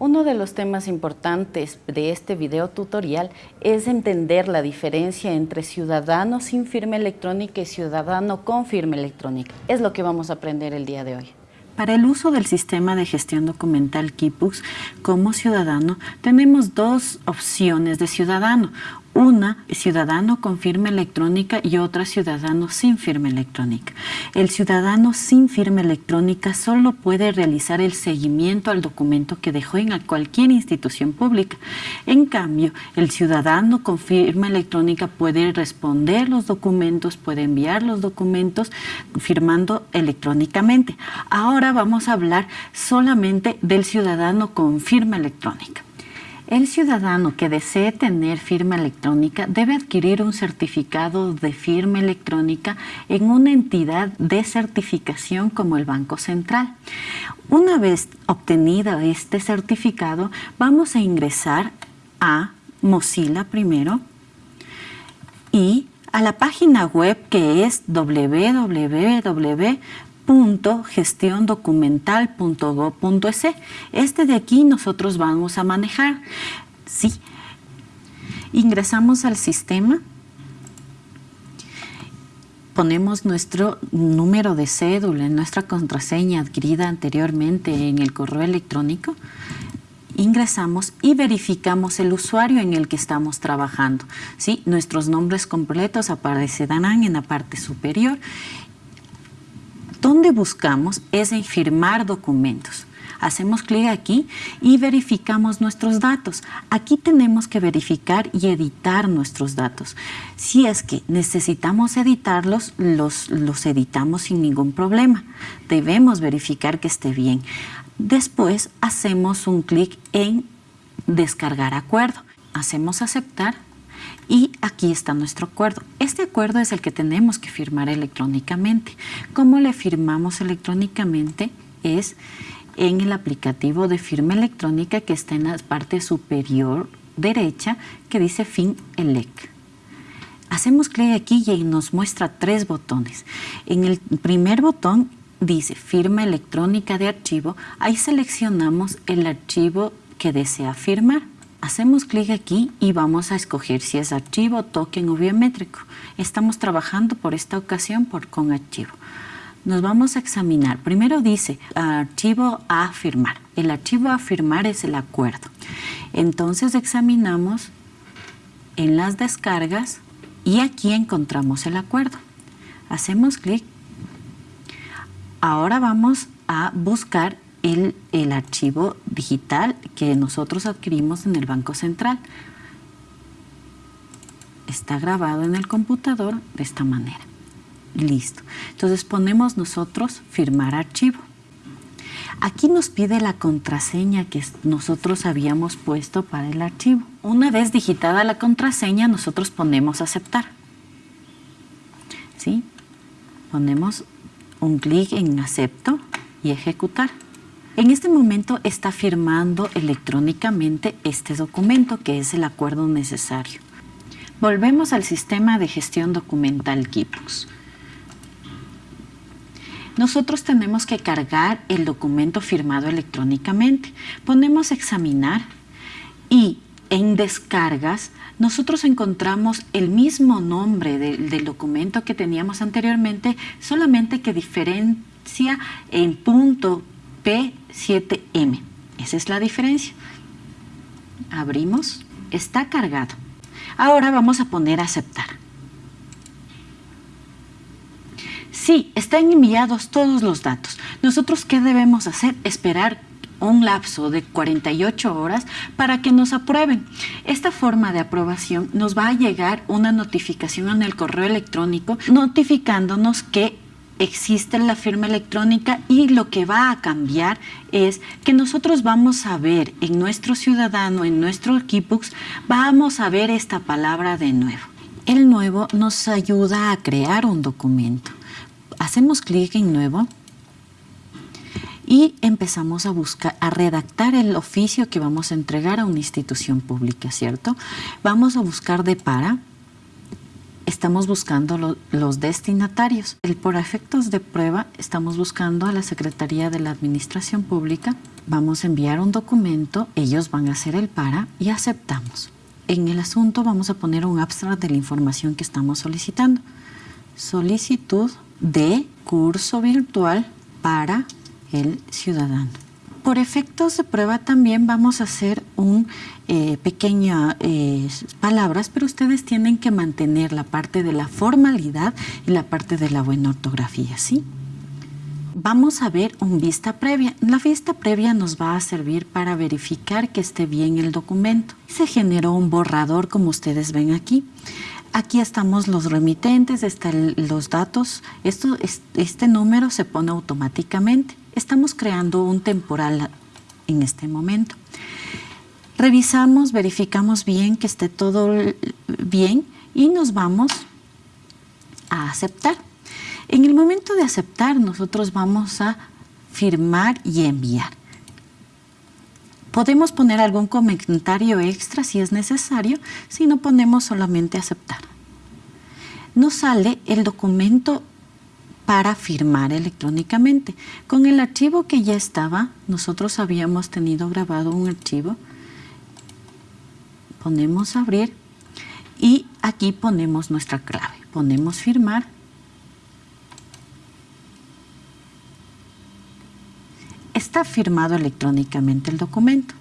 Uno de los temas importantes de este video tutorial es entender la diferencia entre ciudadano sin firma electrónica y ciudadano con firma electrónica. Es lo que vamos a aprender el día de hoy. Para el uso del sistema de gestión documental KIPUX como ciudadano, tenemos dos opciones de ciudadano. Una, ciudadano con firma electrónica y otra, ciudadano sin firma electrónica. El ciudadano sin firma electrónica solo puede realizar el seguimiento al documento que dejó en cualquier institución pública. En cambio, el ciudadano con firma electrónica puede responder los documentos, puede enviar los documentos firmando electrónicamente. Ahora vamos a hablar solamente del ciudadano con firma electrónica. El ciudadano que desee tener firma electrónica debe adquirir un certificado de firma electrónica en una entidad de certificación como el Banco Central. Una vez obtenido este certificado, vamos a ingresar a Mozilla primero y a la página web que es www www.gestiondocumental.go.es. Este de aquí nosotros vamos a manejar. Sí. Ingresamos al sistema. Ponemos nuestro número de cédula, nuestra contraseña adquirida anteriormente en el correo electrónico ingresamos y verificamos el usuario en el que estamos trabajando. ¿sí? Nuestros nombres completos aparecerán en la parte superior donde buscamos es en firmar documentos. Hacemos clic aquí y verificamos nuestros datos. Aquí tenemos que verificar y editar nuestros datos. Si es que necesitamos editarlos, los, los editamos sin ningún problema. Debemos verificar que esté bien. Después hacemos un clic en descargar acuerdo. Hacemos aceptar y aquí está nuestro acuerdo. Este acuerdo es el que tenemos que firmar electrónicamente. ¿Cómo le firmamos electrónicamente? Es en el aplicativo de firma electrónica que está en la parte superior derecha que dice fin elec. Hacemos clic aquí y nos muestra tres botones. En el primer botón dice firma electrónica de archivo. Ahí seleccionamos el archivo que desea firmar. Hacemos clic aquí y vamos a escoger si es archivo, token o biométrico. Estamos trabajando por esta ocasión por, con archivo. Nos vamos a examinar. Primero dice archivo a firmar. El archivo a firmar es el acuerdo. Entonces examinamos en las descargas y aquí encontramos el acuerdo. Hacemos clic. Ahora vamos a buscar el, archivo digital que nosotros adquirimos en el Banco Central. Está grabado en el computador de esta manera. Listo. Entonces ponemos nosotros firmar archivo. Aquí nos pide la contraseña que nosotros habíamos puesto para el archivo. Una vez digitada la contraseña, nosotros ponemos aceptar. ¿Sí? Ponemos un clic en acepto y ejecutar. En este momento está firmando electrónicamente este documento que es el acuerdo necesario. Volvemos al sistema de gestión documental KIPUX. Nosotros tenemos que cargar el documento firmado electrónicamente. Ponemos examinar y en descargas nosotros encontramos el mismo nombre del documento que teníamos anteriormente, solamente que diferencia en punto P7M. Esa es la diferencia. Abrimos. Está cargado. Ahora vamos a poner aceptar. Sí, están enviados todos los datos. Nosotros, ¿qué debemos hacer? Esperar un lapso de 48 horas para que nos aprueben. Esta forma de aprobación nos va a llegar una notificación en el correo electrónico notificándonos que existe la firma electrónica y lo que va a cambiar es que nosotros vamos a ver en nuestro ciudadano, en nuestro Equipux, vamos a ver esta palabra de nuevo. El nuevo nos ayuda a crear un documento. Hacemos clic en nuevo y empezamos a buscar, a redactar el oficio que vamos a entregar a una institución pública, ¿cierto? Vamos a buscar de para, estamos buscando los destinatarios. El, por efectos de prueba estamos buscando a la Secretaría de la Administración Pública vamos a enviar un documento, ellos van a hacer el para y aceptamos. En el asunto vamos a poner un abstract de la información que estamos solicitando. Solicitud de curso virtual para el ciudadano. Por efectos de prueba también vamos a hacer un eh, pequeñas eh, palabras, pero ustedes tienen que mantener la parte de la formalidad y la parte de la buena ortografía, ¿sí? Vamos a ver un vista previa. La vista previa nos va a servir para verificar que esté bien el documento. Se generó un borrador como ustedes ven aquí. Aquí estamos los remitentes, están los datos. Esto, este número se pone automáticamente. Estamos creando un temporal en este momento. Revisamos, verificamos bien que esté todo bien y nos vamos a aceptar. En el momento de aceptar, nosotros vamos a firmar y enviar. Podemos poner algún comentario extra si es necesario, si no ponemos solamente aceptar. Nos sale el documento para firmar electrónicamente. Con el archivo que ya estaba, nosotros habíamos tenido grabado un archivo. Ponemos abrir y aquí ponemos nuestra clave. Ponemos firmar. Está firmado electrónicamente el documento.